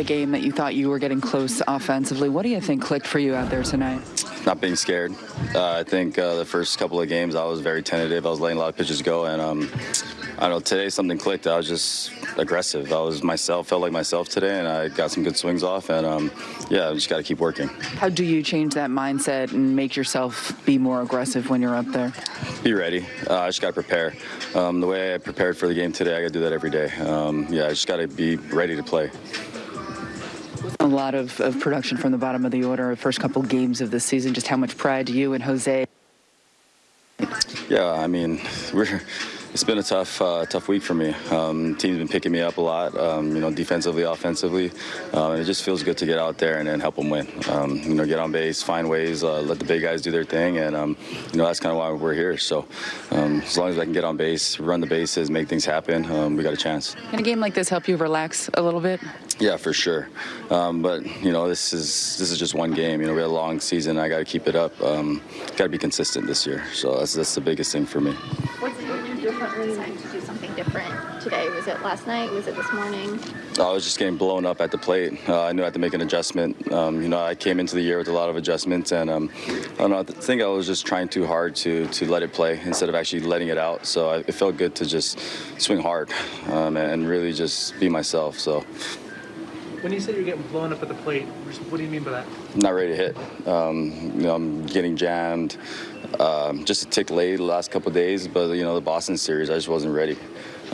the game that you thought you were getting close offensively. What do you think clicked for you out there tonight? Not being scared. Uh, I think uh, the first couple of games I was very tentative. I was letting a lot of pitches go, and um, I don't know. Today something clicked. I was just aggressive. I was myself. Felt like myself today, and I got some good swings off. And um, yeah, I just got to keep working. How do you change that mindset and make yourself be more aggressive when you're up there? Be ready. Uh, I just got to prepare. Um, the way I prepared for the game today, I got to do that every day. Um, yeah, I just got to be ready to play. A lot of, of production from the bottom of the order, first couple games of the season. Just how much pride do you and Jose? Yeah, I mean, we're it's been a tough, uh, tough week for me. Um, team's been picking me up a lot, um, you know, defensively, offensively, uh, and it just feels good to get out there and, and help them win. Um, you know, get on base, find ways, uh, let the big guys do their thing, and um, you know that's kind of why we're here. So um, as long as I can get on base, run the bases, make things happen, um, we got a chance. Can a game like this help you relax a little bit? Yeah, for sure. but you know, this is this is just one game. You know, we had a long season. I got to keep it up. got to be consistent this year. So that's that's the biggest thing for me. You differently? Decided to do something different today. Was it last night? Was it this morning? I was just getting blown up at the plate. Uh, I knew I had to make an adjustment. Um, you know, I came into the year with a lot of adjustments, and um, I don't know. I think I was just trying too hard to to let it play instead of actually letting it out. So I, it felt good to just swing hard um, and really just be myself. So. When you say you're getting blown up at the plate, what do you mean by that? Not ready to hit. Um, you know, I'm getting jammed. Um, just a tick late the last couple days, but you know, the Boston series, I just wasn't ready.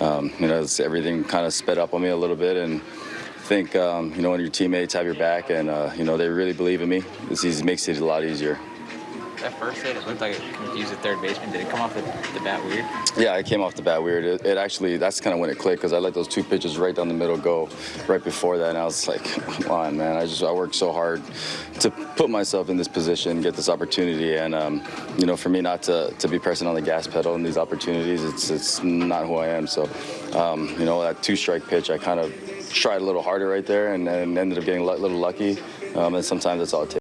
Um, you know, everything kind of sped up on me a little bit, and I think um, you know when your teammates have your back and uh, you know they really believe in me, this makes it a lot easier that first hit, it looked like it confused the third baseman. Did it come off the, the bat weird? Yeah, it came off the bat weird. It, it actually, that's kind of when it clicked because I let those two pitches right down the middle go right before that. And I was like, come on, man. I just, I worked so hard to put myself in this position, get this opportunity. And, um, you know, for me not to, to be pressing on the gas pedal in these opportunities, it's, it's not who I am. So, um, you know, that two strike pitch, I kind of tried a little harder right there and, and ended up getting a little lucky. Um, and sometimes that's all it takes.